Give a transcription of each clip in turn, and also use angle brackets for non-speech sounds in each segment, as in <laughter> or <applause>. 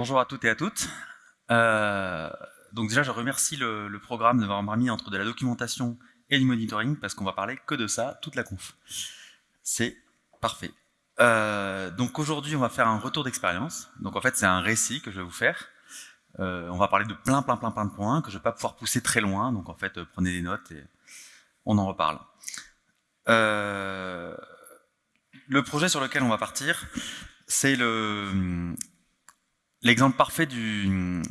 Bonjour à toutes et à toutes. Euh, donc déjà, je remercie le, programme de m'avoir mis entre de la documentation et du monitoring parce qu'on va parler que de ça toute la conf. C'est parfait. Euh, donc aujourd'hui, on va faire un retour d'expérience. Donc en fait, c'est un récit que je vais vous faire. Euh, on va parler de plein, plein, plein, plein de points que je vais pas pouvoir pousser très loin. Donc en fait, prenez des notes et on en reparle. Le projet sur lequel on va partir, c'est le l'exemple parfait du,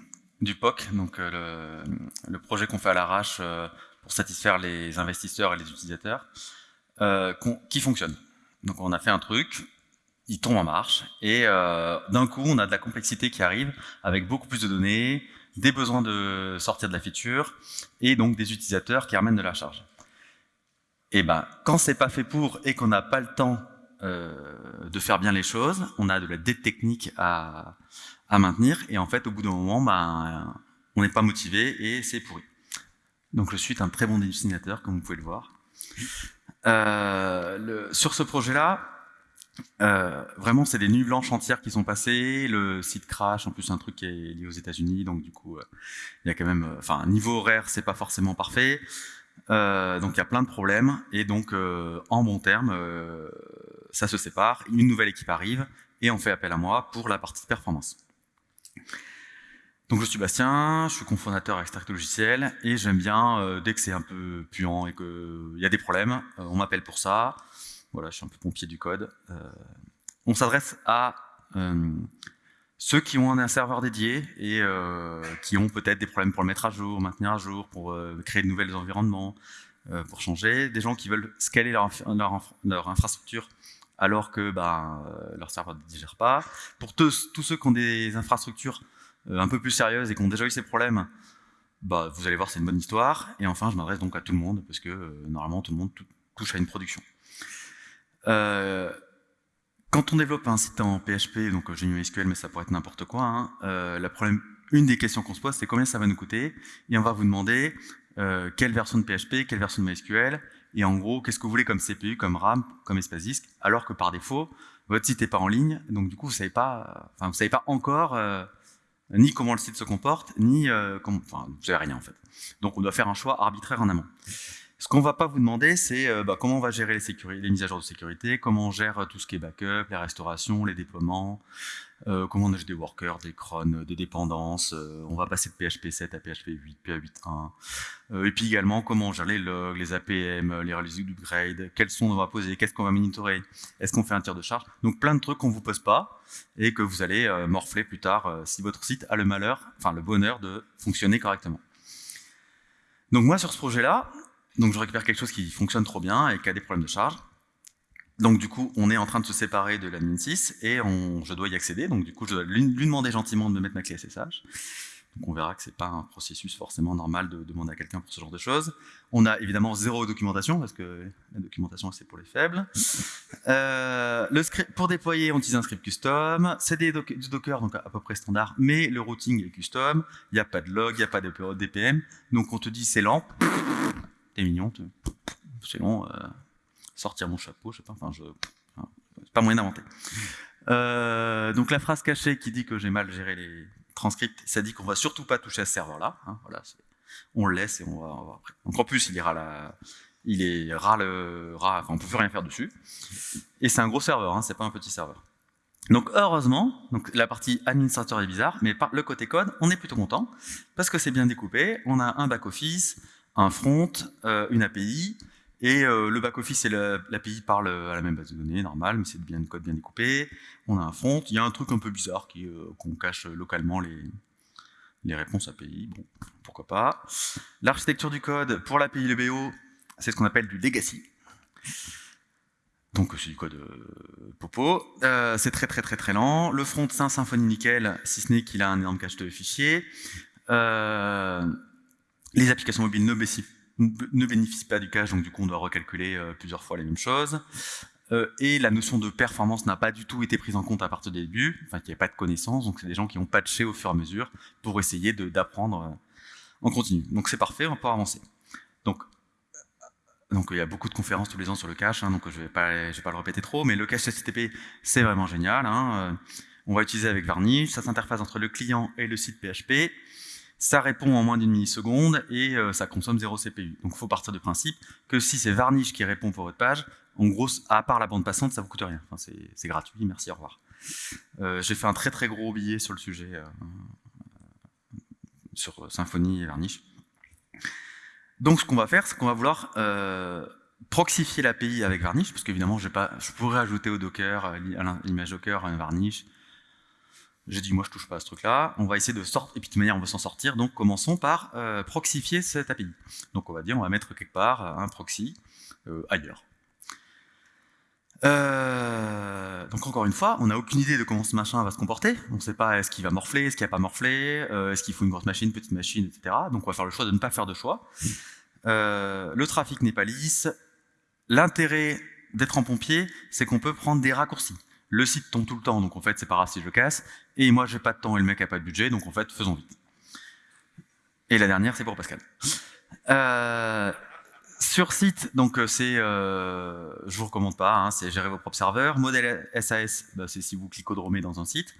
POC, donc euh, le, projet qu'on fait à l'arrache euh, pour satisfaire les investisseurs et les utilisateurs, euh, qui fonctionne. Donc on a fait un truc, il tombe en marche, et d'un coup on a de la complexité qui arrive avec beaucoup plus de données, des besoins de sortir de la feature, et donc des utilisateurs qui ramènent de la charge. Et ben, quand c'est pas fait pour et qu'on n'a pas le temps de faire bien les choses, on a de la dette technique à, à maintenir, et en fait, au bout d'un moment, ben, on n'est pas motivé et c'est pourri. Donc je suis un très bon dessinateur, comme vous pouvez le voir. Euh, sur ce projet-là, euh, vraiment, c'est des nuits blanches entières qui sont passées. Le site crash, en plus, un truc qui est lié aux États-Unis, donc du coup, euh, il y a quand même, enfin, niveau horaire, c'est pas forcément parfait. Donc il y a plein de problèmes, et donc en bon terme, ça se sépare. Une nouvelle équipe arrive, et on fait appel à moi pour la partie performance. Donc je suis Bastien, je suis cofondateur à Extract Logiciel et j'aime bien, euh, dès que c'est un peu puant et qu'il y a des problèmes, euh, on m'appelle pour ça. Voilà, je suis un peu pompier du code. Euh, on s'adresse à euh, ceux qui ont un serveur dédié et euh, qui ont peut-être des problèmes pour le mettre à jour, maintenir à jour, pour créer de nouveaux environnements, pour changer. Des gens qui veulent scaler leur infrastructure alors que ben, leur serveur ne digère pas. Pour tous, ceux qui ont des infrastructures euh, un peu plus sérieuses et qui ont déjà eu ces problèmes, bah, vous allez voir, c'est une bonne histoire. Et enfin, je m'adresse donc à tout le monde, parce que euh, normalement, tout le monde touche à une production. Euh, quand on développe un site en PHP, donc j'ai mis SQL, mais ça pourrait être n'importe quoi, hein, euh, une des questions qu'on se pose, c'est combien ça va nous coûter, et on va vous demander euh, quelle version de PHP, quelle version de MySQL, et en gros, qu'est-ce que vous voulez comme CPU, comme RAM, comme espace disque, alors que par défaut, votre site n'est pas en ligne, donc du coup, vous savez pas, enfin, vous savez pas encore euh, ni comment le site se comporte, ni euh, enfin, vous savez rien en fait. Donc, on doit faire un choix arbitraire en amont. Ce qu'on va pas vous demander, c'est euh, bah, comment on va gérer les, les, mises à jour de sécurité, comment on gère tout ce qui est backup, les restaurations, les déploiements, euh, comment on a des workers, des crons, des dépendances, euh, on va passer de PHP 7 à PHP 8, PHP 8.1, euh, et puis également comment on gère les logs, les APM, les releases d'upgrade, quels sont on va poser, qu'est-ce qu'on va monitorer, est-ce qu'on fait un tir de charge, donc plein de trucs qu'on vous pose pas, et que vous allez euh, morfler plus tard euh, si votre site a le malheur, enfin le bonheur de fonctionner correctement. Donc moi sur ce projet-là, donc je récupère quelque chose qui fonctionne trop bien et qui a des problèmes de charge, donc du coup, on est en train de se séparer de l'admin 6 et je dois y accéder. Donc du coup, je dois lui, lui, demander gentiment de me mettre ma clé SSH. Donc on verra que c'est pas un processus forcément normal de demander à quelqu'un pour ce genre de choses. On a évidemment zéro documentation parce que la documentation c'est pour les faibles. Euh, le script, pour déployer, on utilise un script custom. C'est du Docker donc à peu près standard, mais le routing est custom. Il n'y a pas de log, il n'y a pas de DPM. Donc on te dit c'est lent. T'es mignon, c'est long. Euh sortir mon chapeau, je sais pas, enfin, je, c'est pas moyen d'inventer. Euh, donc la phrase cachée qui dit que j'ai mal géré les transcripts, ça dit qu'on va surtout pas toucher à ce serveur-là. Hein, voilà, on le laisse et on va. Donc en plus, il ira il est ras le ras, enfin on peut plus rien faire dessus. Et c'est un gros serveur, hein, c'est pas un petit serveur. Donc heureusement, donc la partie administrateur est bizarre, mais le côté code, on est plutôt content parce que c'est bien découpé. On a un back office, un front, euh, une API, et euh, le back-office et l'API parlent à la même base de données, normal, mais c'est bien de code bien découpé. On a un front. Il y a un truc un peu bizarre euh, qu'on cache localement les, les réponses API. Bon, pourquoi pas. L'architecture du code pour l'API LBO, c'est ce qu'on appelle du legacy. Donc c'est du code euh, popo. Euh, c'est très très très très lent. Le front, c'est un Symfony nickel, si ce n'est qu'il a un énorme cache de fichiers. Euh, les applications mobiles ne ne bénéficie pas du cache, donc du coup on doit recalculer euh, plusieurs fois les mêmes choses. Euh, et la notion de performance n'a pas du tout été prise en compte à partir du début, enfin il n'y avait pas de connaissances, donc c'est des gens qui ont patché au fur et à mesure pour essayer d'apprendre euh, en continu. Donc c'est parfait, on pouvoir avancer. Donc, il y a beaucoup de conférences tous les ans sur le cache, hein, donc je ne vais, pas, je vais pas le répéter trop, mais le cache HTTP c'est vraiment génial. Hein, On va utiliser avec Varnish, ça s'interface entre le client et le site PHP, ça répond en moins d'une milliseconde et euh, ça consomme 0 CPU. Donc il faut partir du principe que si c'est Varnish qui répond pour votre page, en gros, à part la bande passante, ça vous coûte rien. Enfin, c'est gratuit, merci, au revoir. Euh, j'ai fait un très très gros billet sur le sujet, euh, sur Symfony et Varnish. Donc ce qu'on va faire, c'est qu'on va vouloir proxifier l'API avec Varnish, parce qu'évidemment, je pourrais ajouter au Docker, à l'image Docker, un Varnish. J'ai dit, moi, je touche pas à ce truc-là. On va essayer de sortir, et puis de toute manière, on va s'en sortir. Donc, commençons par euh, proxifier cette API. Donc, on va dire, on va mettre quelque part un proxy euh, ailleurs. Euh, donc encore une fois, on n'a aucune idée de comment ce machin va se comporter. On ne sait pas est-ce qu'il va morfler, est-ce qu'il va pas morfler, est-ce qu'il faut une grosse machine, petite machine, etc. Donc on va faire le choix de ne pas faire de choix. le trafic n'est pas lisse, L'intérêt d'être en pompier, c'est qu'on peut prendre des raccourcis. Le site tombe tout le temps, donc en fait, c'est pas grave si je casse. Et moi, j'ai pas de temps et le mec a pas de budget, donc en fait, faisons vite. Et la dernière, c'est pour Pascal. Euh, sur site, donc euh, c'est, euh, je vous recommande pas, hein, c'est gérer vos propres serveurs. Modèle SAS, bah, c'est si vous clicodromez dans un site.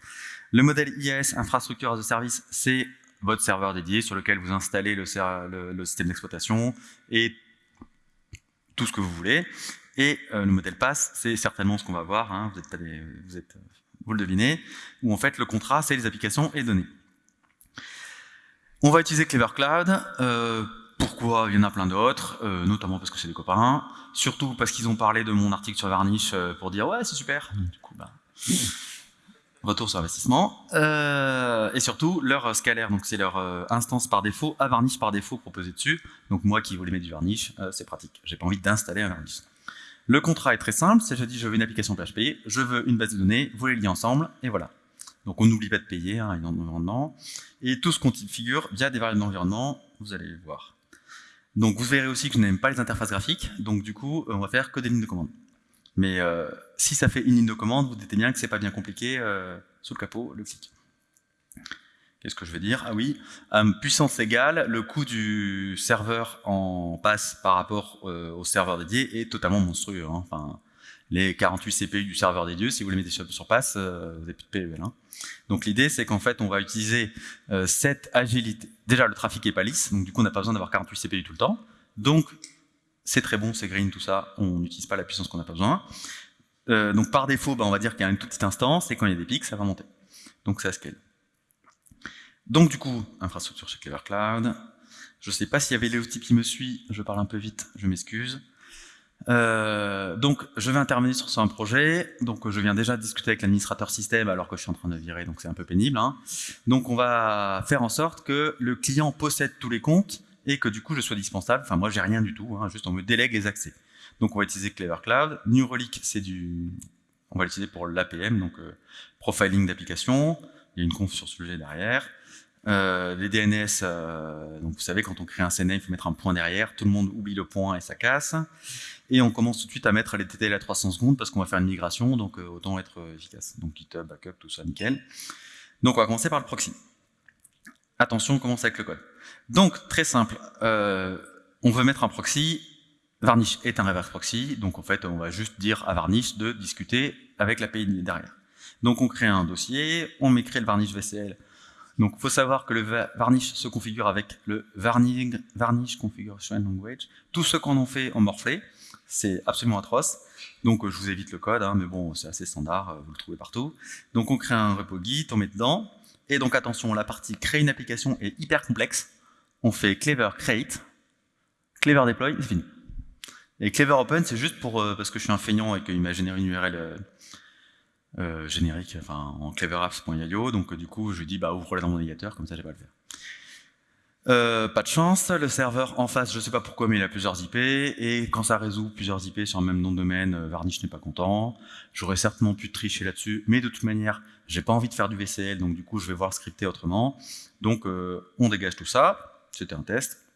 Le modèle IAS, infrastructure as a service, c'est votre serveur dédié sur lequel vous installez le, le système d'exploitation et tout ce que vous voulez. Et euh, le modèle pass, c'est certainement ce qu'on va voir, hein, vous, êtes pas des, vous, êtes, vous, le devinez, où en fait le contrat, c'est les applications et les données. On va utiliser Clever Cloud. Euh, pourquoi? Il y en a plein d'autres, euh, notamment parce que c'est des copains, surtout parce qu'ils ont parlé de mon article sur Varnish pour dire « ouais, c'est super Du coup, bah, retour sur investissement, euh, et surtout leur scalaire, donc c'est leur euh, instance par défaut, à varnish par défaut proposé dessus, donc moi qui voulais mettre du varnish, euh, c'est pratique, j'ai pas envie d'installer un varnish. Le contrat est très simple, c'est je dis je veux une application PHP, je veux une base de données, vous les liez ensemble, et voilà. Donc on n'oublie pas de payer hein, environnement, et tout ce qu'on configure via des variables d'environnement, vous allez voir. Donc vous verrez aussi que je n'aime pas les interfaces graphiques, donc du coup on va faire que des lignes de commande. Mais euh, si ça fait une ligne de commande, vous dites bien que c'est pas bien compliqué, euh, sous le capot, le clic. Qu'est-ce que je veux dire? Ah oui, puissance égale, le coût du serveur en passe par rapport euh, au serveur dédié est totalement monstrueux. Hein. Enfin, les 48 CPU du serveur dédié, si vous les mettez sur, sur passe, vous n'avez plus de PEL. Hein. Donc l'idée, c'est qu'en fait, on va utiliser cette agilité. Déjà, le trafic est pas lisse, donc du coup, on n'a pas besoin d'avoir 48 CPU tout le temps. Donc, c'est très bon, c'est green, tout ça, on n'utilise pas la puissance qu'on n'a pas besoin. Euh, donc par défaut, bah, on va dire qu'il y a une toute petite instance, et quand il y a des pics, ça va monter. Donc ça scale. Donc du coup, infrastructure chez Clever Cloud. Je ne sais pas s'il y avait Léo qui me suit, je parle un peu vite, je m'excuse. Euh, donc je vais intervenir sur un projet, donc je viens déjà discuter avec l'administrateur système alors que je suis en train de virer, donc c'est un peu pénible. Hein. Donc on va faire en sorte que le client possède tous les comptes, et que du coup je sois dispensable. Enfin moi j'ai rien du tout, hein, juste on me délègue les accès. Donc on va utiliser Clever Cloud. New Relic c'est du, on va l'utiliser pour l'APM, donc euh, profiling d'application. Il y a une conf sur ce sujet derrière. Euh, les DNS, euh, donc vous savez quand on crée un CNA, il faut mettre un point derrière. Tout le monde oublie le point et ça casse. Et on commence tout de suite à mettre les TTL à 300 secondes parce qu'on va faire une migration, donc autant être efficace. Donc GitHub, backup, tout ça nickel. Donc on va commencer par le proxy. Attention, on commence avec le code. Donc, très simple, euh, on veut mettre un proxy, Varnish est un reverse proxy, donc en fait, on va juste dire à Varnish de discuter avec l'API derrière. Donc, on crée un dossier, on met créer le Varnish VCL. Donc, il faut savoir que le Varnish se configure avec le Varnish, Configuration Language. Tous ceux qu'on en fait en morflé, c'est absolument atroce. Donc, je vous évite le code, hein, mais bon, c'est assez standard, vous le trouvez partout. Donc, on crée un repo Git, on met dedans, et donc attention, la partie créer une application est hyper complexe. On fait clever create, clever deploy, c'est fini. Et clever open, c'est juste pour euh, parce que je suis un feignant et qu'il m'a généré une URL euh, euh, générique, enfin en cleverapps.io, donc du coup je lui dis bah ouvre-la dans mon navigateur, comme ça j'ai pas à le faire. Euh, pas de chance, le serveur en face, je sais pas pourquoi, mais il a plusieurs IP, et quand ça résout plusieurs IP sur un même nom de domaine, euh, Varnish n'est pas content. J'aurais certainement pu tricher là-dessus, mais de toute manière, j'ai pas envie de faire du VCL, donc du coup, je vais voir scripter autrement. Donc, on dégage tout ça, c'était un test.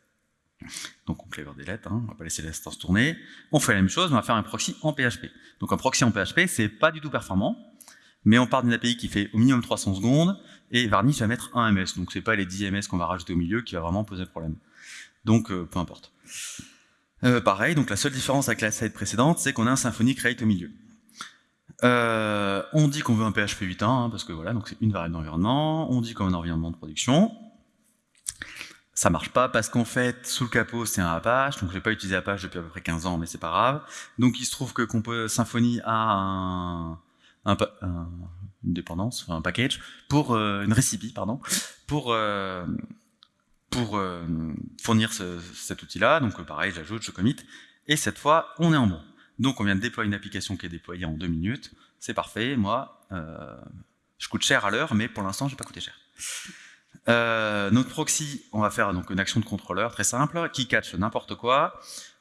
Donc on clever delete, hein, on va pas laisser l'instance tourner. On fait la même chose, on va faire un proxy en PHP. Donc un proxy en PHP, c'est pas du tout performant, mais on part d'une API qui fait au minimum 300 secondes, et Varnish va mettre un MS, donc c'est pas les 10 MS qu'on va rajouter au milieu qui va vraiment poser problème. Donc euh, peu importe. Euh, pareil, donc la seule différence avec la slide précédente, c'est qu'on a un Symfony Create au milieu. Euh, on dit qu'on veut un PHP 8.1, hein, parce que voilà, donc c'est une variable d'environnement. On dit qu'on veut un environnement de production. Ça marche pas parce qu'en fait, sous le capot, c'est un Apache. Donc, je vais pas utilisé Apache depuis à peu près 15 ans, mais c'est pas grave. Donc, il se trouve que peut Symfony a un, un, une dépendance, un package pour euh, une recipe, pardon, pour euh, euh, fournir ce, cet outil-là. Donc, pareil, j'ajoute, je commit, et cette fois, on est en bon. Donc, on vient de déployer une application qui est déployée en deux minutes. C'est parfait. Moi, je coûte cher à l'heure, mais pour l'instant, j'ai pas coûté cher. Euh, notre proxy, on va faire donc une action de contrôleur très simple qui catch n'importe quoi.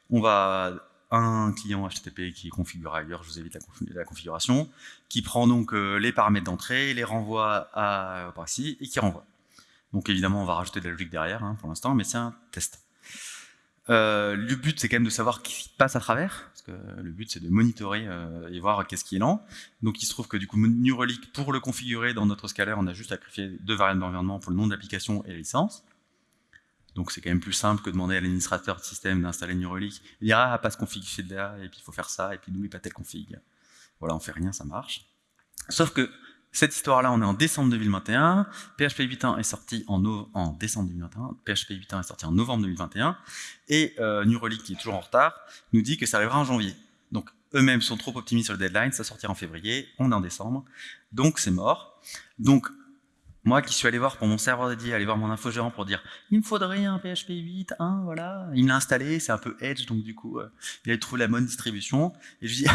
On va un client HTTP qui est configuré ailleurs, je vous évite la, configuration, qui prend donc euh, les paramètres d'entrée, les renvoie à proxy et qui renvoie. Donc évidemment, on va rajouter de la logique derrière hein, pour l'instant, mais c'est un test. Euh, le but, c'est quand même de savoir qui passe à travers, parce que le but, c'est de monitorer euh, et voir qu'est-ce qui est lent. Donc, il se trouve que du coup, New Relic, pour le configurer dans notre scaler, on a juste à créer deux variables d'environnement pour le nom de l'application et la licence. Donc, c'est quand même plus simple que demander à l'administrateur de système d'installer New Relic. Il dira, ah, pas ce config chez là, et puis il faut faire ça, et puis n'oublie pas tel config. Voilà, on fait rien, ça marche. Sauf que cette histoire-là, on est en décembre 2021, PHP 8.1 est sorti en, décembre 2021, PHP 8.1 est sorti en novembre 2021, et euh, New qui est toujours en retard, nous dit que ça arrivera en janvier. Donc eux-mêmes sont trop optimistes sur le deadline, ça sortira en février, on est en décembre, donc c'est mort. Donc moi qui suis allé voir pour mon serveur dédié, aller voir mon infogérant pour dire il me faudrait un PHP 8, voilà, il l'a installé, c'est un peu edge, donc du coup euh, il a trouvé la bonne distribution, et je dis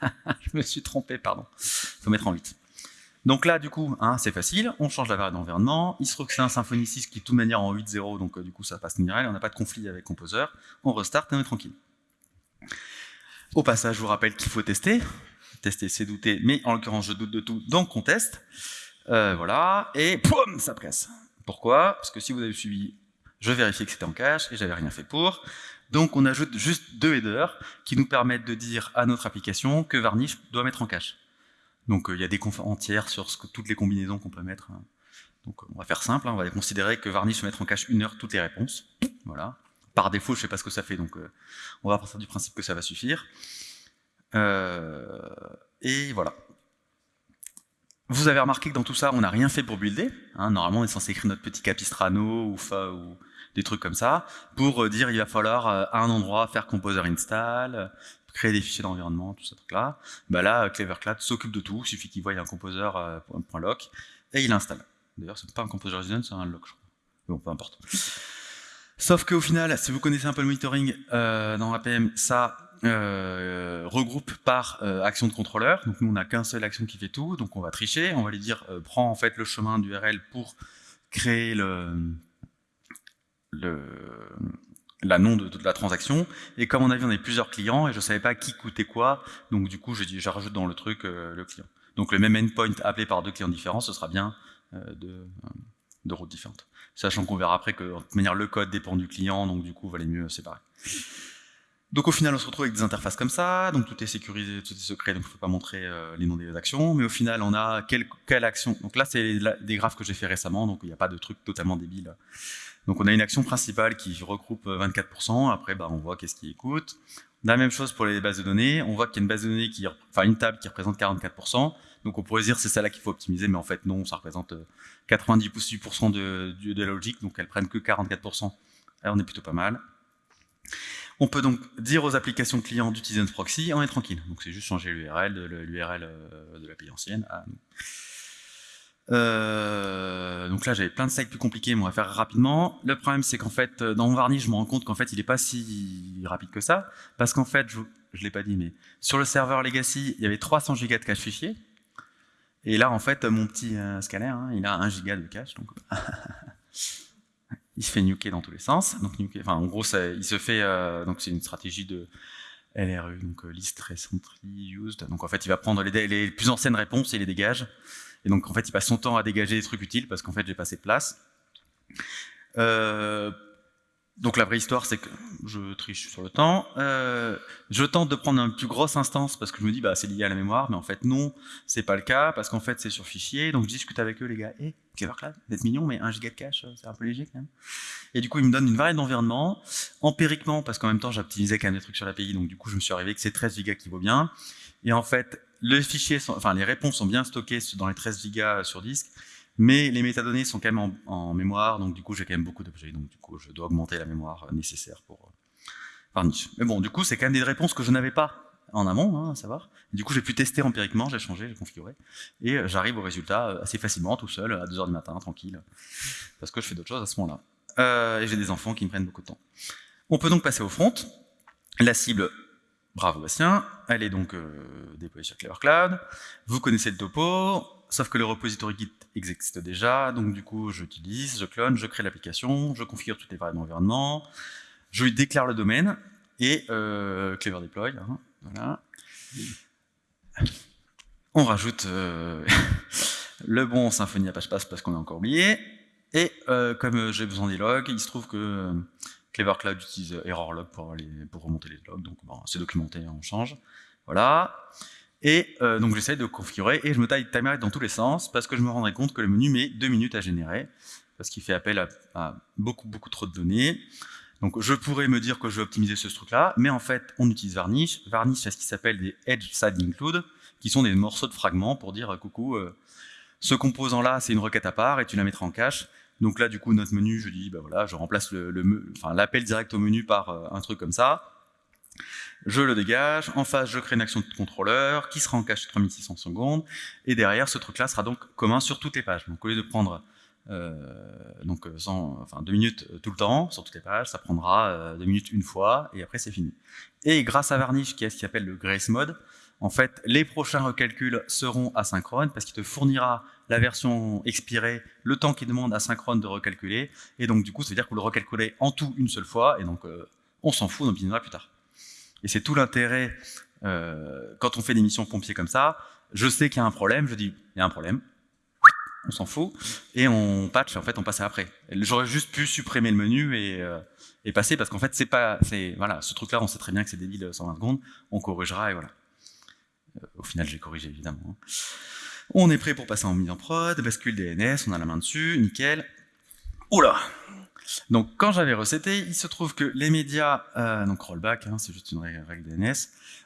<laughs> je me suis trompé, pardon, faut mettre en 8. Donc là, du coup, hein, c'est facile, on change la variable d'environnement, il se trouve que c'est un Symfony 6 qui est de toute manière en 8.0, donc euh, du coup ça passe nickel, on n'a pas de conflit avec Composer, on restart et on est tranquille. Au passage, je vous rappelle qu'il faut tester, tester c'est douter, mais en l'occurrence je doute de tout, donc on teste, euh, voilà, et poum, ça presse. Pourquoi? Parce que si vous avez suivi, je vérifiais que c'était en cache et j'avais rien fait pour, donc on ajoute juste deux headers qui nous permettent de dire à notre application que Varnish doit mettre en cache. Donc euh, il y a des confs entières sur toutes les combinaisons qu'on peut mettre. Hein. Donc on va faire simple, hein, on va considérer que Varnish va mettre en cache une heure toutes les réponses. Voilà. Par défaut, je ne sais pas ce que ça fait, donc euh, on va partir du principe que ça va suffire. Euh, et voilà. Vous avez remarqué que dans tout ça, on n'a rien fait pour builder. Hein. Normalement, on est censé écrire notre petit capistrano ou, fa, ou des trucs comme ça, pour dire il va falloir à un endroit faire composer install, créer des fichiers d'environnement, tout ça truc-là. Bah là, CleverCloud s'occupe de tout, il suffit qu'il voie un composeur euh, et il installe. D'ailleurs, c'est pas un composeur JSON, c'est un lock, je crois. Bon, peu importe. Sauf qu'au final, si vous connaissez un peu le monitoring euh, dans APM, ça euh, regroupe par euh, action de contrôleur. Donc nous, on n'a qu'un seul action qui fait tout, donc on va tricher. On va lui dire, euh, prends en fait le chemin d'URL pour créer le, le, la nom de, la transaction. Et comme on a vu, on avait plusieurs clients et je ne savais pas qui coûtait quoi. Donc du coup, je dis, je rajoute dans le truc euh, le client. Donc le même endpoint appelé par deux clients différents, ce sera bien euh, de, de, routes différentes. Sachant qu'on verra après que de toute manière le code dépend du client, donc du coup, valait mieux séparer. Donc au final, on se retrouve avec des interfaces comme ça, donc tout est sécurisé, tout est secret, donc il ne faut pas montrer euh, les noms des actions, mais au final, on a quelle, quelle action. Donc là, c'est des graphes que j'ai fait récemment, donc il n'y a pas de truc totalement débile. Donc on a une action principale qui regroupe 24%, après bah, on voit qu'est-ce qui écoute. La même chose pour les bases de données, on voit qu'il y a une base de données, qui, enfin une table qui représente 44%, donc on pourrait dire c'est celle-là qu'il faut optimiser, mais en fait non, ça représente 98% euh, de, de, la logique, donc elles prennent que 44%, Là, on est plutôt pas mal. On peut donc dire aux applications clients d'utiliser notre proxy, on est tranquille. Donc c'est juste changer l'URL de l'URL euh, de l'API ancienne à nous. Euh, donc là, j'avais plein de sites plus compliqués, mais on va faire rapidement. Le problème, c'est qu'en fait, euh, dans mon Varnish, je me rends compte qu'en fait, il n'est pas si rapide que ça, parce qu'en fait, je ne l'ai pas dit, mais sur le serveur Legacy, il y avait 300 Go de cache fichier, et là, en fait, mon petit euh, scanner, hein, il a 1 Go de cache, donc <laughs> il se fait nuker dans tous les sens. Donc, en gros, il se fait, euh, donc c'est une stratégie de LRU, donc list recently used. Donc en fait, il va prendre les, les plus anciennes réponses et les dégage. Et donc, en fait, il passe son temps à dégager des trucs utiles parce qu'en fait, j'ai pas assez de place. Euh, donc, la vraie histoire, c'est que je triche sur le temps. Euh, je tente de prendre une plus grosse instance parce que je me dis, bah, c'est lié à la mémoire, mais en fait, non, c'est pas le cas parce qu'en fait, c'est sur fichier. Donc, je discute avec eux, les gars. Hé, hey, Clevercloud, vous êtes mignon, mais 1 giga de cache, c'est un peu léger quand même. Et du coup, ils me donnent une variété d'environnement. Empiriquement, parce qu'en même temps, j'optimisais quand même des trucs sur l'API, donc du coup, je me suis arrivé que c'est 13 gigas qui vaut bien. Et en fait, les réponses sont bien stockées dans les 13 gigas sur disque, mais les métadonnées sont quand même en, mémoire, donc du coup j'ai quand même beaucoup d'objets, donc du coup je dois augmenter la mémoire nécessaire pour Varnish. Mais bon, du coup c'est quand même des réponses que je n'avais pas en amont, hein, à savoir. Du coup j'ai pu tester empiriquement, j'ai changé, j'ai configuré, et j'arrive au résultat assez facilement, tout seul, à 2h du matin, tranquille, parce que je fais d'autres choses à ce moment-là. Euh, et j'ai des enfants qui me prennent beaucoup de temps. On peut donc passer au front. La cible, bravo Bastien, elle est donc euh, déployée sur Clever Cloud. Vous connaissez le topo, sauf que le repository Git existe déjà, donc du coup j'utilise, je clone, je crée l'application, je configure toutes les variables d'environnement, je lui déclare le domaine, et euh, Clever Deploy, hein, voilà. On rajoute euh, <laughs> le bon Symfony Apache Pass parce qu'on a encore oublié, et comme j'ai besoin des logs, il se trouve que Clever Cloud utilise ErrorLog pour, pour remonter les logs, donc c'est documenté, on change. Voilà. Et euh, donc j'essaie de configurer et je me taille timer dans tous les sens parce que je me rendrai compte que le menu met deux minutes à générer parce qu'il fait appel à, beaucoup beaucoup trop de données. Donc je pourrais me dire que je vais optimiser ce truc-là, mais en fait on utilise Varnish. Varnish c'est ce qui s'appelle des Edge Side Include, qui sont des morceaux de fragments pour dire coucou, ce composant-là, c'est une requête à part et tu la mettras en cache. Donc là, du coup, notre menu, je dis, bah voilà, je remplace l'appel direct au menu par euh, un truc comme ça. Je le dégage. En face, je crée une action de contrôleur qui sera en cache 3600 secondes. Et derrière, ce truc-là sera donc commun sur toutes les pages. Donc au lieu de prendre euh, donc 100, enfin, deux minutes tout le temps sur toutes les pages, ça prendra euh, deux minutes une fois et après c'est fini. Et grâce à Varnish, qui est ce qu'il appelle le Grace Mode, en fait, les prochains recalculs seront asynchrones parce qu'il te fournira la version expirée, le temps qu'il demande asynchrone de recalculer, et donc du coup, ça veut dire que vous le recalculez en tout une seule fois, et donc euh, on s'en fout, on optimisera plus tard. Et c'est tout l'intérêt, euh, quand on fait des missions pompiers comme ça, je sais qu'il y a un problème, je dis, il y a un problème, on s'en fout, et on patch, en fait, on passe après. J'aurais juste pu supprimer le menu et, euh, passer, parce qu'en fait, c'est pas, voilà, ce truc-là, on sait très bien que c'est débile 120 secondes, on corrigera, et voilà. Au final, j'ai corrigé, évidemment. Hein. On est prêt pour passer en mise en prod, bascule DNS, on a la main dessus, nickel. Oula Donc quand j'avais recetté, il se trouve que les médias, euh, donc rollback, hein, c'est juste une règle DNS,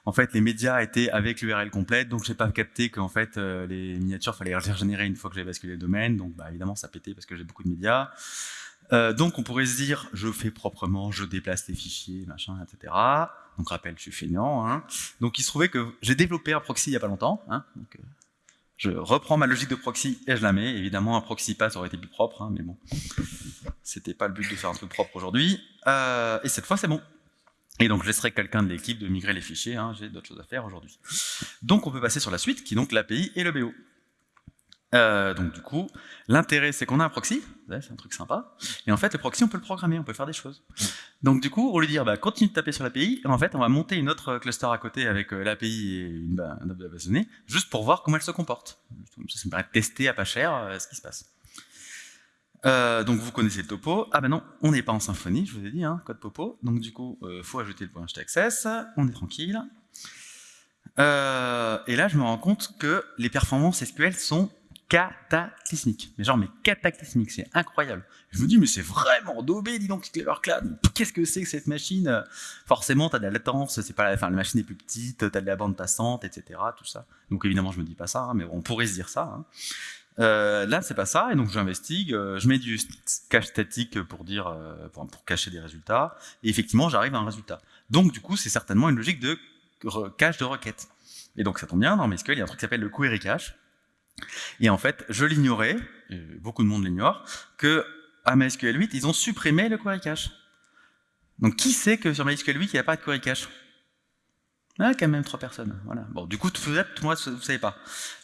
en fait les médias étaient avec l'URL complète, donc j'ai pas capté qu'en fait euh, les miniatures fallait les régénérer une fois que j'avais basculé le domaine, donc bah, évidemment ça pétait parce que j'ai beaucoup de médias. donc on pourrait se dire, je fais proprement, je déplace les fichiers, machin, etc. Donc rappel, je suis feignant. Hein. Donc il se trouvait que j'ai développé un proxy il n'y a pas longtemps. Hein. Euh, je reprends ma logique de proxy et je la mets. Évidemment, un proxy pass aurait été plus propre, hein, mais bon, c'était pas le but de faire un truc propre aujourd'hui. Euh, et cette fois, c'est bon. Et donc, je laisserai quelqu'un de l'équipe de migrer les fichiers. J'ai d'autres choses à faire aujourd'hui. Donc, on peut passer sur la suite, qui est donc l'API et le BO. Euh, donc du coup, l'intérêt c'est qu'on a un proxy, c'est un truc sympa, et en fait le proxy on peut le programmer, on peut faire des choses. Donc du coup, on lui bah, continue de taper sur l'API, et en fait on va monter une autre cluster à côté avec euh, l'API et une, base de données, juste pour voir comment elle se comporte. Ça, me de tester à pas cher euh, ce qui se passe. donc vous connaissez le topo. Ah ben non, on n'est pas en symphonie, je vous ai dit, hein, code popo. Donc du coup, faut ajouter le point access, on est tranquille. et là, je me rends compte que les performances SQL sont cataclysmique. Mais genre, mais cataclysmique, c'est incroyable. Je me dis, mais c'est vraiment daubé, dis donc, Cloud. Qu'est-ce que c'est que cette machine? Forcément, tu as de la latence, c'est pas la, enfin, la machine est plus petite, tu as de la bande passante, etc. Tout ça. Donc évidemment, je me dis pas ça, hein, mais on pourrait se dire ça. Hein. Euh, là, c'est pas ça, et donc j'investigue, euh, je mets du cache statique pour dire, euh, pour, cacher des résultats, et effectivement, j'arrive à un résultat. Donc, du coup, c'est certainement une logique de cache de requête. Et donc, ça tombe bien, dans MySQL, il y a un truc qui s'appelle le query cache, et en fait, je l'ignorais, beaucoup de monde l'ignore, que à MySQL 8, ils ont supprimé le query cache. Donc qui sait que sur MySQL 8, il n'y a pas de query cache? Ah, quand même trois personnes. Voilà. Bon, du coup, vous moi, vous savez pas.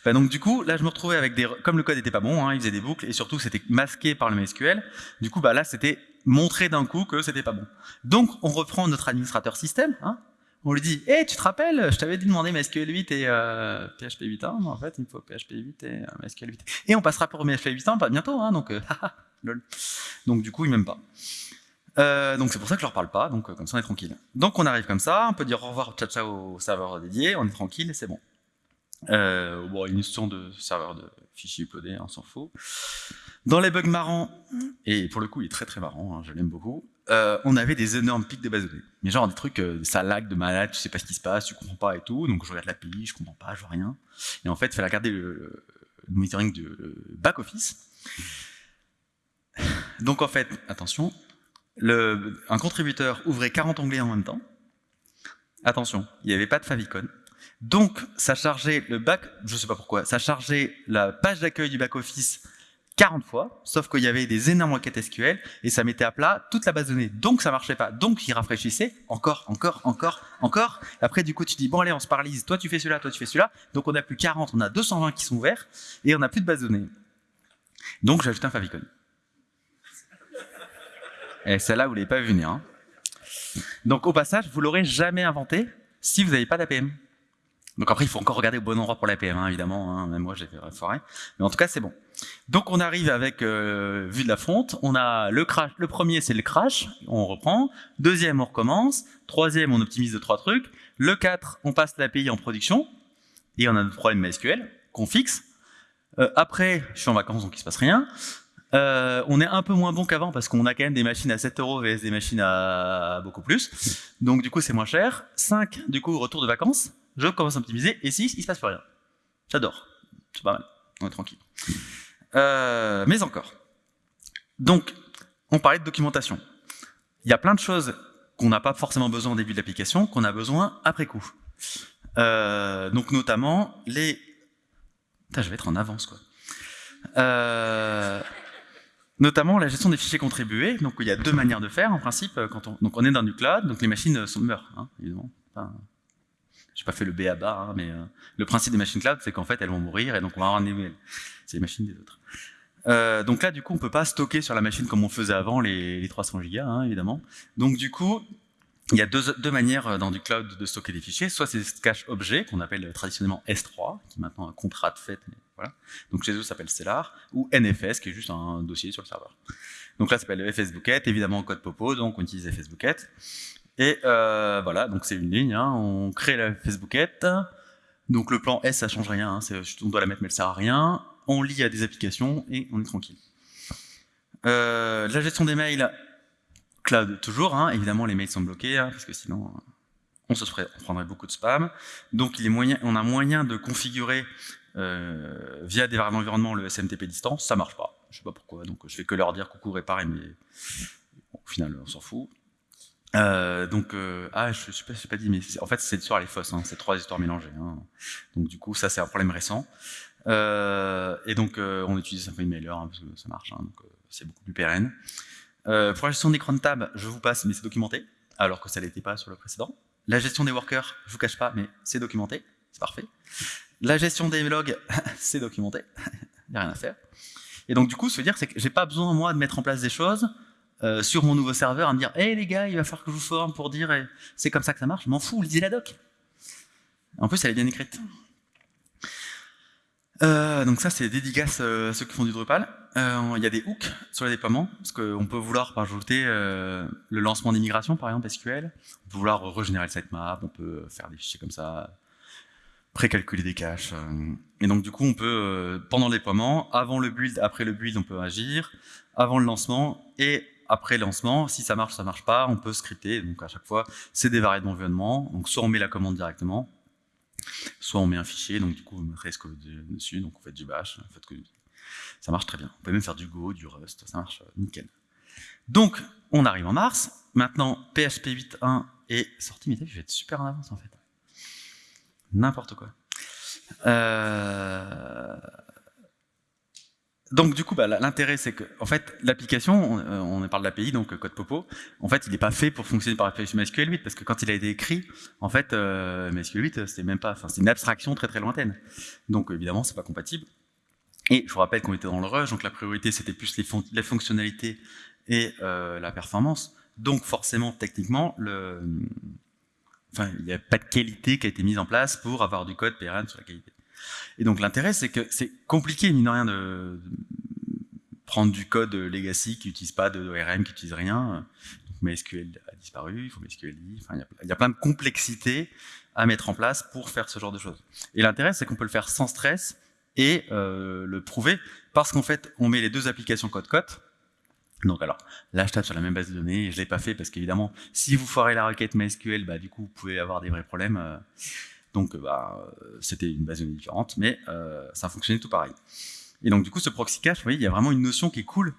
Donc, du coup, là, je me retrouvais avec des, comme le code était pas bon, hein, il faisait des boucles et surtout, c'était masqué par le MySQL. Du coup, bah là, c'était montré d'un coup que c'était pas bon. Donc, on reprend notre administrateur système, hein, on lui dit hey, tu te rappelles, je t'avais dit de demander MySQL 8 et euh, PHP 8 hein, en fait, il me faut PHP 8 et euh, MySQL 8. Et on passera pour PHP 8 pas bientôt, hein, donc, euh, <laughs> lol. donc du coup, il m'aime pas. Euh, donc c'est pour ça que je leur parle pas, donc comme ça on est tranquille. Donc on arrive comme ça, on peut dire au revoir ciao ciao au serveur dédié, on est tranquille c'est bon. bon, une notion de serveur de fichiers uploadés, on s'en fout. Dans les bugs marrants, et pour le coup il est très très marrant, hein, je l'aime beaucoup, euh, on avait des énormes pics de base de données. Mais genre des trucs, euh, ça lag de malade, tu sais pas ce qui se passe, tu comprends pas et tout, donc je regarde l'API, je comprends pas, je vois rien. Et en fait, il fallait regarder le, monitoring du back-office. Donc en fait, attention, un contributeur ouvrait 40 onglets en même temps. Attention, il n'y avait pas de favicon. Donc, ça chargeait le back, je sais pas pourquoi, ça chargeait la page d'accueil du back-office 40 fois, sauf qu'il y avait des énormes requêtes SQL, et ça mettait à plat toute la base de données. Donc, ça marchait pas. Donc, il rafraîchissait encore, encore, encore, encore. Après, du coup, tu dis, bon, allez, on se paralise. Toi, tu fais celui-là, toi, tu fais celui-là. Donc, on a plus 40, on a 220 qui sont ouverts, et on n'a plus de base de données. Donc, j'ai ajouté un favicon. Et celle-là, vous l'avez pas vu venir. Hein. Donc, au passage, vous l'aurez jamais inventé si vous n'avez pas d'APM. Donc après, il faut encore regarder au bon endroit pour l'APM, hein, évidemment. Hein. Même moi, j'ai fait foirer. Mais en tout cas, c'est bon. Donc, on arrive avec euh, vue de la fonte. On a le crash. Le premier, c'est le crash. On reprend. Deuxième, on recommence. Troisième, on optimise de trois trucs. Le 4, on passe l'API en production. Et on a notre problème MySQL qu'on fixe. Euh, après, je suis en vacances, donc il se passe rien. Euh, on est un peu moins bon qu'avant parce qu'on a quand même des machines à 7 euros vs des machines à beaucoup plus. Donc du coup, c'est moins cher. 5, du coup, retour de vacances. Je commence à optimiser. Et 6, il se passe plus rien. J'adore. C'est pas mal. On est tranquille. Euh, mais encore. Donc, on parlait de documentation. Il y a plein de choses qu'on n'a pas forcément besoin au début de l'application, qu'on a besoin après coup. Euh, donc notamment les... Putain, je vais être en avance, quoi. Euh, notamment la gestion des fichiers contribués. Donc il y a deux manières de faire en principe. Quand on, donc on est dans du cloud, donc les machines sont, meurent, hein, évidemment. J'ai pas fait le B à bas, hein, mais euh, le principe des machines cloud, c'est qu'en fait elles vont mourir et donc on va avoir nouvelles. C'est les machines des autres. Euh, donc là, du coup, on peut pas stocker sur la machine comme on faisait avant les, les 300 gigas, hein, évidemment. Donc du coup, il y a deux, deux, manières euh, dans du cloud de stocker des fichiers. Soit c'est cache objet qu'on appelle traditionnellement S3, qui est maintenant un contrat de fait, voilà. Donc chez eux, ça s'appelle Stellar, ou NFS, qui est juste un dossier sur le serveur. Donc là, ça s'appelle FSBucket, évidemment code Popo, donc on utilise FSBucket. Et euh, voilà, donc c'est une ligne, hein, on crée la FSBucket. Donc le plan S, ça change rien, hein, on doit la mettre mais elle sert à rien. On lit à des applications et on est tranquille. Euh, la gestion des mails, cloud toujours, hein, évidemment les mails sont bloqués, hein, parce que sinon on se on prendrait beaucoup de spam. Donc il est moyen, on a moyen de configurer euh, via des variables d'environnement le SMTP distance, ça marche pas. Je sais pas pourquoi, donc je fais que leur dire coucou réparer, mais au final on s'en fout. Euh, donc, euh, ah, je sais pas, je pas dit, mais en fait, cette histoire elle est fausse, hein, c'est trois histoires mélangées. Hein. Donc, du coup, ça c'est un problème récent. Euh, et donc, euh, on utilise Symfony Mailer hein, parce que ça marche, hein, donc euh, c'est beaucoup plus pérenne. Pour la gestion d'écran de tab, je vous passe, mais c'est documenté, alors que ça l'était pas sur le précédent. La gestion des workers, je vous cache pas, mais c'est documenté, c'est parfait. La gestion des logs, <laughs> c'est documenté, <laughs> il n'y a rien à faire. Et donc du coup, ce veut dire c'est que j'ai pas besoin moi de mettre en place des choses euh, sur mon nouveau serveur à me dire "Hé les gars, il va falloir que je vous forme pour dire c'est comme ça que ça marche." Je m'en fous, lisez la doc. En plus, elle est bien écrite. Euh, donc ça, c'est dédicace euh, ceux qui font du Drupal. Il y a des hooks sur les déploiements, parce qu'on peut vouloir rajouter euh, le lancement d'immigration, par exemple SQL. On peut vouloir régénérer le sitemap, on peut faire des fichiers comme ça, précalculer des caches. Et donc du coup, on peut, pendant le déploiement, avant le build, après le build, on peut agir, avant le lancement et après lancement, si ça marche, ça marche pas, on peut scripter. Donc à chaque fois, c'est des variables d'environnement. Donc soit on met la commande directement, soit on met un fichier, donc du coup, on code dessus, donc on fait du bash, en fait, ça marche très bien. On peut même faire du Go, du Rust, ça marche euh, nickel. Donc, on arrive en mars. Maintenant, PHP 8.1 est sorti, mais je vais être super en avance en fait. N'importe quoi. Euh... Donc du coup, bah, l'intérêt c'est que, en fait, l'application, on, euh, on parle de l'API, donc code Popo, en fait, il n'est pas fait pour fonctionner par MySQL 8, parce que quand il a été écrit, en fait, euh, MySQL 8, c'était même pas, enfin, c'est une abstraction très très lointaine. Donc évidemment, c'est pas compatible. Et je vous rappelle qu'on était dans le rush, donc la priorité c'était plus les, fon les, fonctionnalités et euh, la performance. Donc forcément, techniquement, le, enfin, il n'y a pas de qualité qui a été mise en place pour avoir du code pérenne sur la qualité. Et donc l'intérêt, c'est que c'est compliqué, mine de rien, de prendre du code legacy qui n'utilise pas de ORM, qui n'utilise rien. Donc MySQL a disparu, il faut MySQL, enfin, il y, a plein de complexités à mettre en place pour faire ce genre de choses. Et l'intérêt, c'est qu'on peut le faire sans stress et euh, le prouver parce qu'en fait, on met les deux applications code-code. Donc alors, là je tape sur la même base de données, je l'ai pas fait parce qu'évidemment, si vous foirez la requête MySQL, bah, du coup vous pouvez avoir des vrais problèmes. euh, donc, euh, bah, c'était une base de données différente, mais euh, ça fonctionnait tout pareil. Et donc, du coup, ce proxy cache, vous voyez, il y a vraiment une notion qui est cool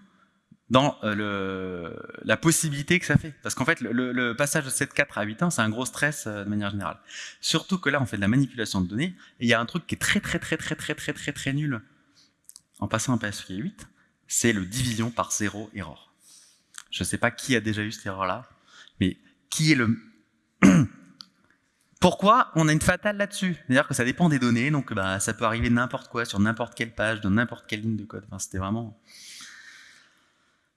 dans euh, la possibilité que ça fait. Parce qu'en fait, le, passage de 7.4 à 8 8.1, c'est un gros stress euh, de manière générale. Surtout que là, on fait de la manipulation de données, et il y a un truc qui est très, très, très, très, très, très, très, très nul en passant un PSP 8, c'est le division par zéro erreur. Je ne sais pas qui a déjà eu cette erreur-là, mais qui est le... <clears throat> Pourquoi on a une fatale là-dessus? C'est-à-dire que ça dépend des données, donc bah, ça peut arriver n'importe quoi, sur n'importe quelle page, dans n'importe quelle ligne de code. C'était vraiment...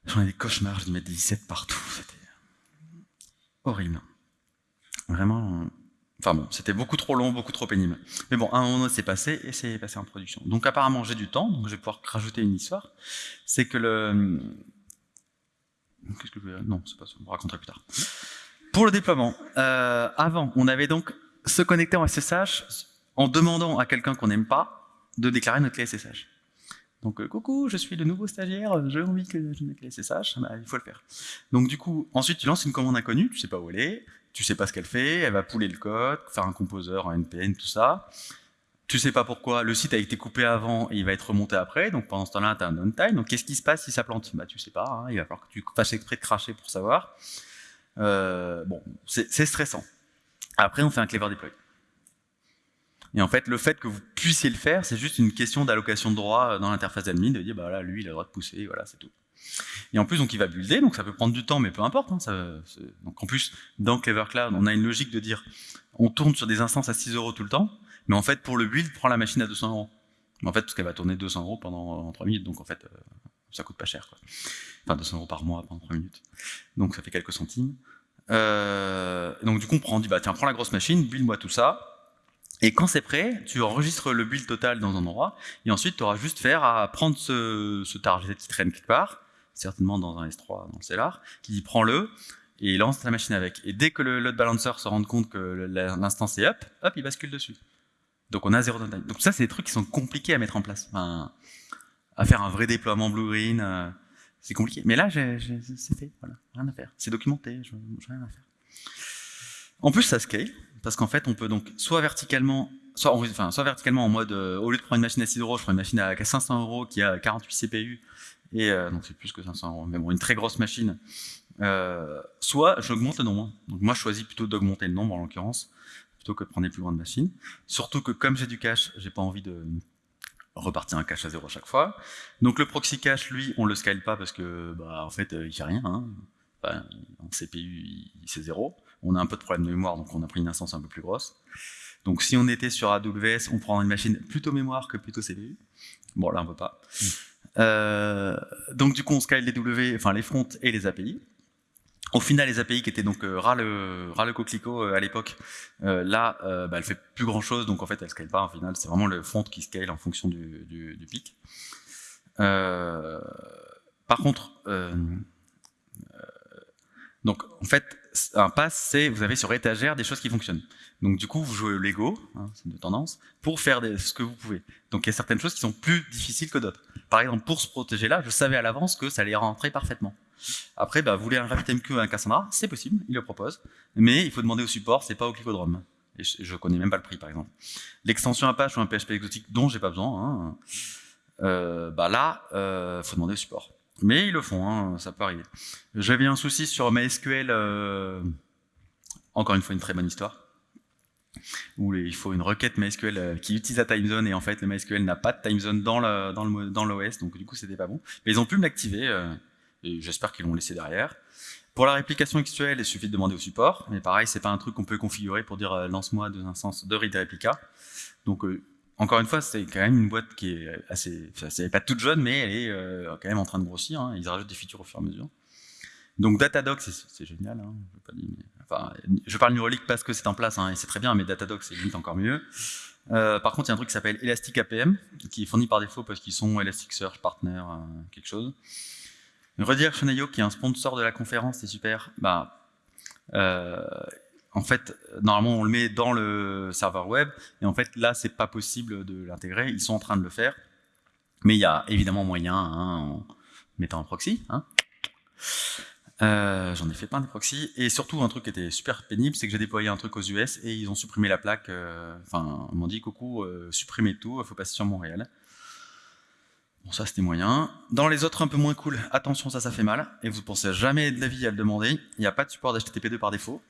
J'en ai des cauchemars, je dû mettre des 17 partout, c'était horrible. Vraiment... Enfin bon, c'était beaucoup trop long, beaucoup trop pénible. Mais bon, à un moment donné, c'est passé et c'est passé en production. Donc apparemment, j'ai du temps, donc je vais pouvoir rajouter une histoire. C'est que le... Qu'est-ce que je vais... Non, c'est pas ça, on me raconterai plus tard. Pour le déploiement, euh, avant, on avait donc se connecter en SSH en demandant à quelqu'un qu'on n'aime pas de déclarer notre clé SSH. Donc, euh, coucou, je suis le nouveau stagiaire, j'ai envie que je mette clé SSH, bah, il faut le faire. Donc, du coup, ensuite, tu lances une commande inconnue, tu sais pas où elle est, tu sais pas ce qu'elle fait, elle va pouler le code, faire un composeur, un NPN, tout ça. Tu sais pas pourquoi, le site a été coupé avant et il va être remonté après, donc pendant ce temps-là, tu as un downtime. Donc, qu'est-ce qui se passe si ça plante? Bah, tu sais pas, hein, il va falloir que tu fasses exprès de cracher pour savoir. Euh, bon, c'est stressant. Après, on fait un clever deploy. Et en fait, le fait que vous puissiez le faire, c'est juste une question d'allocation de droits dans l'interface d'admin, de dire, bah là, lui, il a le droit de pousser, voilà, c'est tout. Et en plus, donc, il va builder, donc ça peut prendre du temps, mais peu importe. hein, donc, en plus, dans Clever Cloud, on a une logique de dire, on tourne sur des instances à 6 euros tout le temps, mais en fait, pour le build, prend la machine à 200 euros. En fait, parce qu'elle va tourner 200 euros pendant 3 minutes, donc en fait, euh, ça coûte pas cher. Enfin, 200 euros par mois pendant 3 minutes. Donc, ça fait quelques centimes. Euh, donc du coup, on prend, dit, bah tiens, prends la grosse machine, build-moi tout ça. Et quand c'est prêt, tu enregistres le build total dans un endroit, et ensuite tu auras juste faire à prendre ce, ce target qui traîne quelque part, certainement dans un S3, dans le Cellar, qui dit prends-le, et lance la machine avec. Et dès que le load balancer se rend compte que l'instance est up, hop, il bascule dessus. Donc on a zéro downtime. Donc ça, c'est des trucs qui sont compliqués à mettre en place. À faire un vrai déploiement blue-green, euh, c'est compliqué. Mais là, c'est fait, voilà, rien à faire. C'est documenté, je rien à faire. En plus, ça scale, parce qu'en fait, on peut donc soit verticalement, soit, en- enfin, soit verticalement en mode, euh, au lieu de prendre une machine à 6 euros, je prends une machine à 500 euros qui a 48 CPU, et euh, donc c'est plus que 500 euros, mais bon, une très grosse machine. Soit j'augmente le nombre. Donc moi, je choisis plutôt d'augmenter le nombre en l'occurrence, plutôt que de prendre les plus grandes machines. Surtout que comme j'ai du cache, j'ai pas envie de repartir un cache à zéro à chaque fois. Donc le proxy cache, lui, on le scale pas parce que, bah, en fait, euh, il fait rien. Hein. En CPU, c'est zéro. On a un peu de problème de mémoire, donc on a pris une instance un peu plus grosse. Donc si on était sur AWS, on prend une machine plutôt mémoire que plutôt CPU. Bon, là, on peut pas. Euh, donc du coup, on scale les W, enfin les fronts et les API. Au final, les API qui étaient donc euh, ras le, coquelicot euh, à l'époque, euh, là, euh, bah, elle fait plus grand chose, donc en fait, elle scale pas. Au final, c'est vraiment le front qui scale en fonction du, pic. Par contre, donc en fait, un pass, c'est vous avez sur étagère des choses qui fonctionnent. Donc du coup, vous jouez au Lego, hein, c'est une tendance, pour faire ce que vous pouvez. Donc il y a certaines choses qui sont plus difficiles que d'autres. Par exemple, pour se protéger là, je savais à l'avance que ça allait rentrer parfaitement. Après, bah, vous voulez un RabbitMQ à un Cassandra, c'est possible, il le propose, mais il faut demander au support, c'est pas au Clicodrome. Je, je connais même pas le prix, par exemple. L'extension Apache ou un PHP exotique dont j'ai pas besoin, hein, euh, bah là, euh, faut demander au support. Mais ils le font, hein, ça peut arriver. J'avais un souci sur MySQL, euh, encore une fois une très bonne histoire, où il faut une requête MySQL qui utilise la timezone et en fait le MySQL n'a pas de timezone dans l'OS, donc du coup c'était pas bon. Mais ils ont pu me l'activer et j'espère qu'ils l'ont laissé derrière. Pour la réplication XQL, il suffit de demander au support, mais pareil, c'est pas un truc qu'on peut configurer pour dire euh, lance-moi deux instances de read réplica. Donc euh, encore une fois, c'est quand même une boîte qui est assez, c'est pas toute jeune, mais elle est euh, quand même en train de grossir. hein. Ils rajoutent des features au fur et à mesure. Donc Datadog, c'est- génial. Hein. Je, pas parle New Relic parce que c'est en place hein, et c'est très bien, mais Datadog c'est limite encore mieux. Par contre, il y a un truc qui s'appelle Elastic APM, qui est fourni par défaut parce qu'ils sont Elasticsearch Partner, quelque chose. Redirection.io, qui est un sponsor de la conférence, c'est super. Bah, euh, en fait, normalement, on le met dans le serveur web, et en fait, là, c'est pas possible de l'intégrer. Ils sont en train de le faire. Mais il y a évidemment moyen, hein, en mettant un proxy. Hein. Euh, j'en ai fait plein de proxys. Et surtout, un truc qui était super pénible, c'est que j'ai déployé un truc aux US et ils ont supprimé la plaque. Euh, enfin, ils m'ont dit, coucou, euh, supprimez tout, faut passer sur Montréal. Bon, ça, c'était moyen. Dans les autres un peu moins cool, attention, ça, ça fait mal. Et vous pensez jamais de la vie à le demander. Il n'y a pas de support d'HTTP2 par défaut.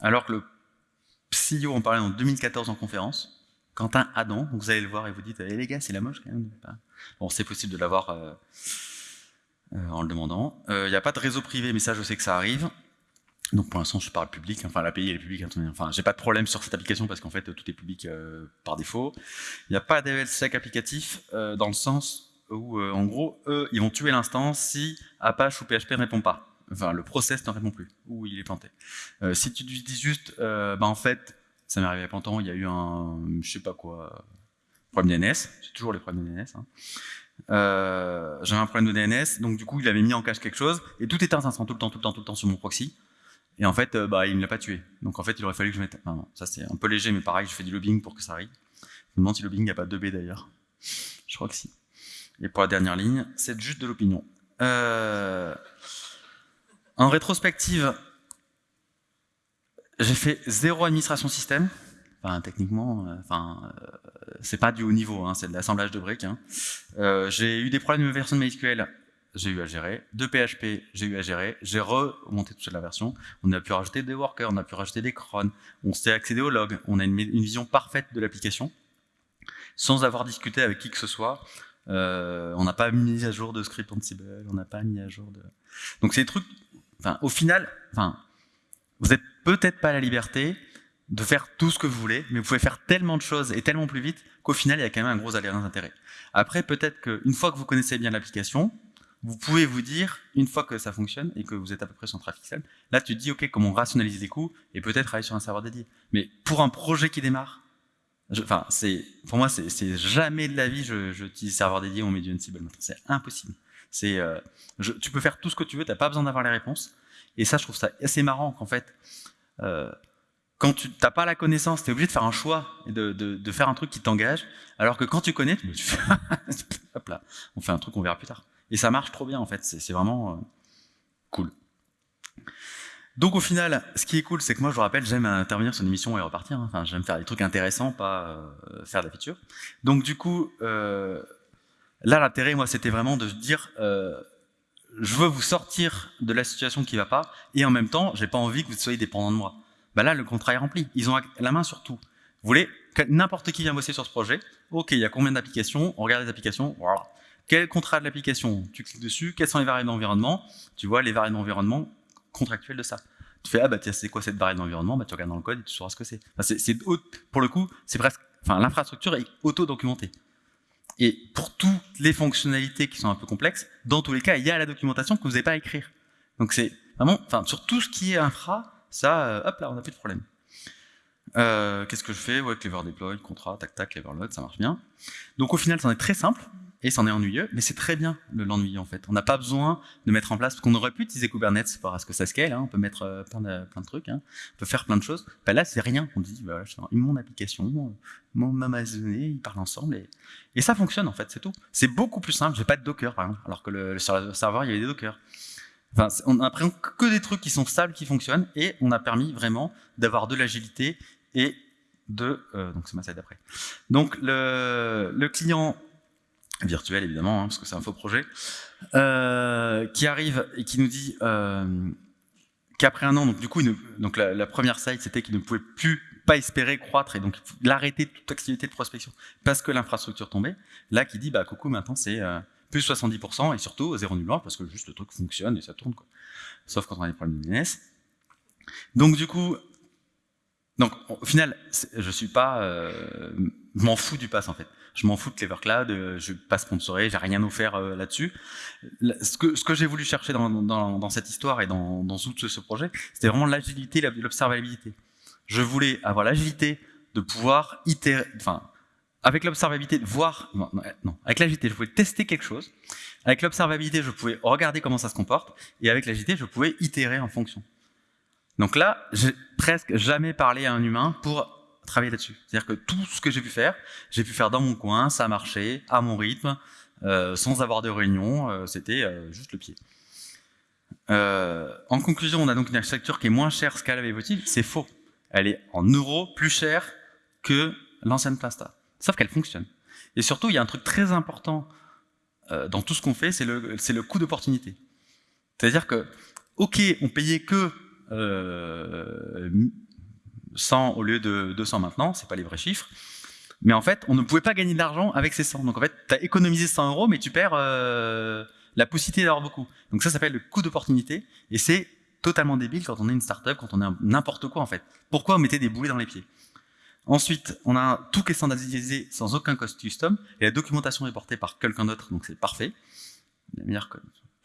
Alors que le CEO en parlait en 2014 en conférence. Quentin Adam, vous allez le voir et vous dites, eh, les gars, c'est la moche quand même. Bon, c'est possible de l'avoir euh, euh, en le demandant. Il euh, n'y a pas de réseau privé, mais ça, je sais que ça arrive. Donc pour l'instant, je parle public. Enfin, l'API, est publique. Enfin, j'ai pas de problème sur cette application parce qu'en fait, tout est public par défaut. Il n'y a pas d'ELSEC applicatif dans le sens où, en gros, eux, ils vont tuer l'instance si Apache ou PHP ne répond pas. Enfin, le process ne répond plus, ou il est planté. si tu dis juste, bah en fait, ça m'est arrivé il y a il y a eu un, je sais pas quoi, problème DNS, c'est toujours les problèmes DNS. Hein. Euh, j'avais un problème de DNS, donc du coup il avait mis en cache quelque chose, et tout était instant, tout le temps, tout le temps, tout le temps sur mon proxy. Et en fait, euh, bah, il ne l'a pas tué. Donc en fait, il aurait fallu que je mette... Non, ça c'est un peu léger, mais pareil, je fais du lobbying pour que ça arrive. Je me demande si le lobbying n'y a pas 2B d'ailleurs. Je crois que si. Et pour la dernière ligne, c'est juste de l'opinion. Euh, en rétrospective, j'ai fait zéro administration système. Techniquement, euh, enfin, euh, c'est pas du haut niveau, hein, c'est de l'assemblage de briques. Hein. Euh, j'ai eu des problèmes de version de MySQL, j'ai eu à gérer. De PHP, j'ai eu à gérer. J'ai remonté toute la version. On a pu rajouter des workers, on a pu rajouter des crons, on s'est accédé au log, on a une, vision parfaite de l'application, sans avoir discuté avec qui que ce soit. On n'a pas mis à jour de script Ansible, on n'a pas mis à jour de... Donc c'est des trucs, enfin, au final, enfin, vous n'êtes peut-être pas la liberté de faire tout ce que vous voulez, mais vous pouvez faire tellement de choses et tellement plus vite qu'au final, il y a quand même un gros alliance d'intérêt. Après, peut-être qu'une fois que vous connaissez bien l'application, vous pouvez vous dire, une fois que ça fonctionne et que vous êtes à peu près sur un trafic stable, là tu te dis, ok, comment rationaliser les coûts et peut-être aller sur un serveur dédié. Mais pour un projet qui démarre, enfin, c'est pour moi, c'est jamais de la vie, je, je serveur dédié, on met du Ansible C'est impossible. C'est, euh, tu peux faire tout ce que tu veux, tu n'as pas besoin d'avoir les réponses. Et ça, je trouve ça assez marrant qu'en fait, euh, quand tu n'as pas la connaissance, tu es obligé de faire un choix et de, faire un truc qui t'engage, alors que quand tu connais, tu fais, <laughs> hop là, on fait un truc qu'on verra plus tard. Et ça marche trop bien en fait, c'est vraiment euh, cool. Donc au final, ce qui est cool, c'est que moi, je vous rappelle, j'aime intervenir sur une émission et repartir. Hein. Enfin, j'aime faire des trucs intéressants, pas euh, faire de la. Donc du coup, euh, là, l'intérêt, moi, c'était vraiment de dire, euh, je veux vous sortir de la situation qui va pas, et en même temps, j'ai pas envie que vous soyez dépendant de moi. Bah là, le contrat est rempli. Ils ont la main sur tout. Vous voulez n'importe qui vient bosser sur ce projet. Ok, il y a combien d'applications On regarde les applications. Voilà. Quel contrat de l'application? Tu cliques dessus. Quelles sont les variables d'environnement? Tu vois les variables d'environnement contractuelles de ça. Tu fais ah bah tiens c'est quoi cette variable d'environnement? Bah tu regardes dans le code et tu sauras ce que c'est. pour le coup c'est presque. Enfin l'infrastructure est auto documentée. Et pour toutes les fonctionnalités qui sont un peu complexes, dans tous les cas, il y a la documentation que vous n'avez pas à écrire. Donc c'est vraiment, enfin, sur tout ce qui est infra, ça, euh, hop là, on n'a plus de problème. Euh, Qu'est-ce que je fais? Ouais, clever deploy, contrat, tac tac, clever load, ça marche bien. Donc au final, c'en est très simple et c'en est ennuyeux, mais c'est très bien l'ennuyeux en fait. On n'a pas besoin de mettre en place, parce qu'on aurait pu utiliser Kubernetes pour à ce que ça scale, hein, on peut mettre euh, plein, de, plein de trucs, hein, on peut faire plein de choses. Ben là, c'est rien. On dit, bah, mon application, mon, ma ils parlent ensemble et, et ça fonctionne en fait, c'est tout. C'est beaucoup plus simple. J'ai pas de Docker par exemple, alors que le, le serveur il y avait des Docker. Enfin, on a pris que des trucs qui sont stables, qui fonctionnent, et on a permis vraiment d'avoir de l'agilité et de... Euh, donc c'est ma slide d'après. Donc le, le, client virtuel évidemment, hein, parce que c'est un faux projet, euh, qui arrive et qui nous dit euh, qu'après un an, donc du coup, donc la, première slide c'était qu'il ne pouvait plus pas espérer croître et donc l'arrêter toute activité de prospection parce que l'infrastructure tombait. Là, qui dit bah coucou, maintenant c'est euh, plus 70% et surtout zéro nul parce que juste le truc fonctionne et ça tourne quoi. Sauf quand on a des problèmes de DNS. Donc du coup, donc au final, je suis pas, euh, m'en fous du pass en fait. Je m'en fous de Clever Cloud, euh, je pas sponsoré, j'ai rien offert euh, là-dessus. Ce que, j'ai voulu chercher dans, cette histoire et dans, tout ce, projet, c'était vraiment l'agilité, l'observabilité. Je voulais avoir l'agilité de pouvoir itérer, enfin, avec l'observabilité, voir, non, non avec l'agilité, je pouvais tester quelque chose. Avec l'observabilité, je pouvais regarder comment ça se comporte. Et avec l'agilité, je pouvais itérer en fonction. Donc là, j'ai presque jamais parlé à un humain pour travailler là-dessus. C'est-à-dire que tout ce que j'ai pu faire, j'ai pu faire dans mon coin, ça a marché, à mon rythme. sans avoir de réunion, c'était juste le pied. en conclusion, on a donc une architecture qui est moins chère, scalable et évolutive. C'est faux. Elle est en euros plus chère que l'ancienne Plasta. Sauf qu'elle fonctionne. Et surtout, il y a un truc très important dans tout ce qu'on fait, c'est le, le coût d'opportunité. C'est-à-dire que, ok, on payait que 100 au lieu de 200 maintenant, c'est pas les vrais chiffres, mais en fait, on ne pouvait pas gagner de l'argent avec ces 100. Donc en fait, tu as économisé 100 euros, mais tu perds euh, la possibilité d'avoir beaucoup. Donc ça, s'appelle le coût d'opportunité, et c'est totalement débile quand on est une startup, quand on est n'importe quoi en fait. Pourquoi on mettait des bouées dans les pieds? Ensuite, on a tout qui est standardisé sans aucun cost custom, et la documentation est portée par quelqu'un d'autre, donc c'est parfait. La meilleure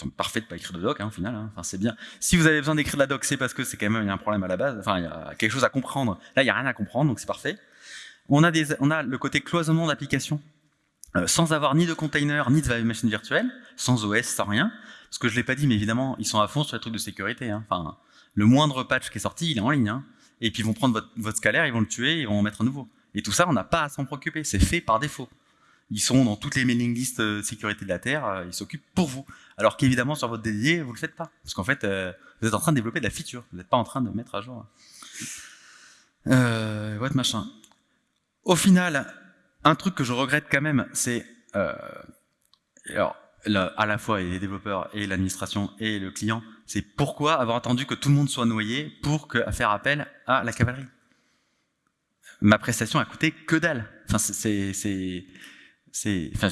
parfait de pas écrire de doc, hein, au final. Hein. Enfin, c'est bien. Si vous avez besoin d'écrire de la doc, c'est parce que c'est quand même il y a un problème à la base. Enfin, il y a quelque chose à comprendre. Là, il y a rien à comprendre, donc c'est parfait. On a des, on a le côté cloisonnement d'application, euh, sans avoir ni de container, ni de machine virtuelle, sans OS, sans rien. Ce que je l'ai pas dit, mais évidemment, ils sont à fond sur les trucs de sécurité. Hein. Enfin, le moindre patch qui est sorti, il est en ligne. Et puis ils vont prendre votre, votre scalaire, ils vont le tuer, ils vont en mettre un nouveau. Et tout ça, on n'a pas à s'en préoccuper. C'est fait par défaut. Ils sont dans toutes les mailing lists euh, sécurité de la Terre, euh, ils s'occupent pour vous. Alors qu'évidemment, sur votre dédié, vous ne le faites pas. Parce qu'en fait, euh, vous êtes en train de développer de la feature, vous n'êtes pas en train de mettre à jour. Euh, machin. Au final, un truc que je regrette quand même, c'est alors à la fois les développeurs et l'administration et le client, c'est pourquoi avoir attendu que tout le monde soit noyé pour faire appel à la cavalerie? Ma prestation a coûté que dalle. Enfin, c'est, enfin,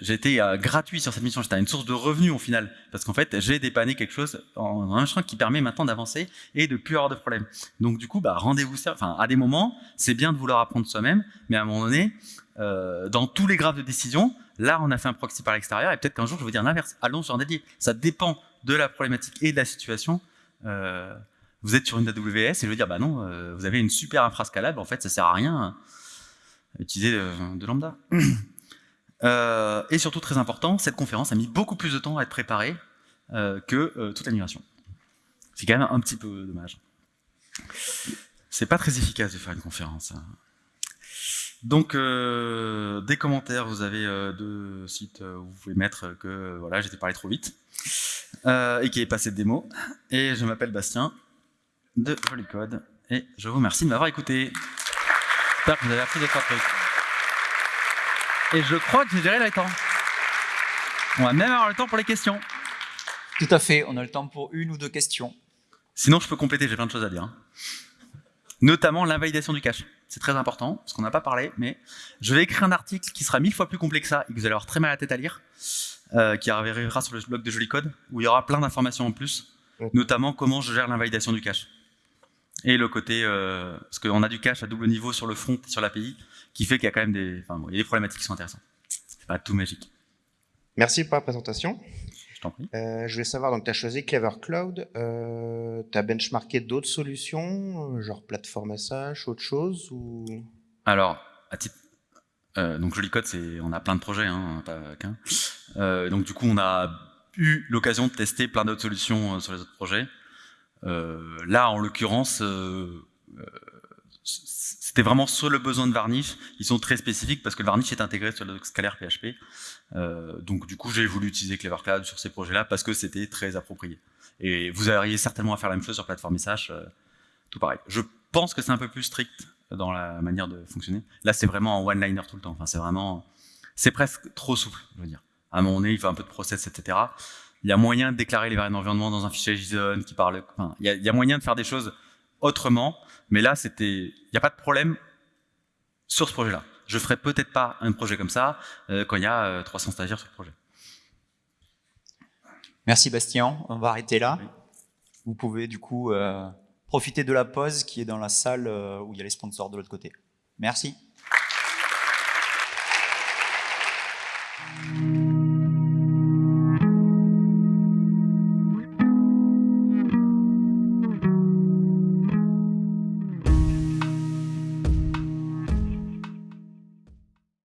j'étais euh, gratuit sur cette mission, j'étais une source de revenus au final, parce qu'en fait, j'ai dépanné quelque chose en, un champ qui permet maintenant d'avancer et de plus avoir de problèmes. Donc du coup, bah, rendez-vous, enfin, à des moments, c'est bien de vouloir apprendre soi-même, mais à un moment donné, euh, dans tous les graphes de décision, là, on a fait un proxy par l'extérieur, et peut-être qu'un jour, je vais dire l'inverse, allons sur un dédié. Ça dépend de la problématique et de la situation. Euh, vous êtes sur une AWS, et je veux dire, bah non, euh, vous avez une super infrascalable, en fait, ça sert à rien à utiliser de, de lambda. <clears throat> Euh, et surtout, très important, cette conférence a mis beaucoup plus de temps à être préparée euh, que euh, toute l'animation. C'est quand même un petit peu dommage. C'est pas très efficace de faire une conférence. Hein. Donc, des commentaires, vous avez deux sites où vous pouvez mettre que voilà, j'étais parlé trop vite et qui est passé de démo. Et je m'appelle Bastien de Code et je vous remercie de m'avoir écouté. J'espère que vous avez appris des trois trucs. Et je crois que j'ai géré le temps. On va même avoir le temps pour les questions. Tout à fait, on a le temps pour une ou deux questions. Sinon, je peux compléter, j'ai plein de choses à dire. Hein. Notamment l'invalidation du cache. C'est très important, parce qu'on n'a pas parlé, mais je vais écrire un article qui sera mille fois plus complet que ça, et que vous allez avoir très mal à la tête à lire, euh, qui arrivera sur le blog de Joli Code, où il y aura plein d'informations en plus, notamment comment je gère l'invalidation du cache. Et le côté, euh, parce qu'on a du cache à double niveau sur le front et sur l'API, qui fait qu'il y a quand même des, enfin, il y a des problématiques qui sont intéressantes. C'est pas tout magique. Merci pour la présentation. Je t'en prie. Euh, je voulais savoir, donc tu as choisi Clever Cloud, euh, tu as benchmarké d'autres solutions, euh, genre plateforme SH, autre chose ou... Alors, à titre, euh, donc c'est, on a plein de projets, hein, pas qu'un. Donc du coup, on a eu l'occasion de tester plein d'autres solutions sur les autres projets. là, en l'occurrence, c'était vraiment sur le besoin de Varnish. Ils sont très spécifiques parce que le Varnish est intégré sur le scalaire PHP. Euh, donc du coup, j'ai voulu utiliser Clever Cloud sur ces projets-là parce que c'était très approprié. Et vous auriez certainement à faire la même chose sur plateforme SH, euh, tout pareil. Je pense que c'est un peu plus strict dans la manière de fonctionner. Là, c'est vraiment en one-liner tout le temps. Enfin, c'est vraiment, c'est presque trop souple, je veux dire. À un moment donné, il faut un peu de process, etc. Il y a moyen de déclarer les variables d'environnement dans un fichier JSON qui parle. Il y a moyen de faire des choses autrement mais là, c'était, il n'y a pas de problème sur ce projet-là. Je ferai peut-être pas un projet comme ça euh, quand il y a 300 euh, stagiaires sur le projet. Merci Bastien, on va arrêter là. Vous pouvez du coup euh, profiter de la pause qui est dans la salle où il y a les sponsors de l'autre côté. Merci.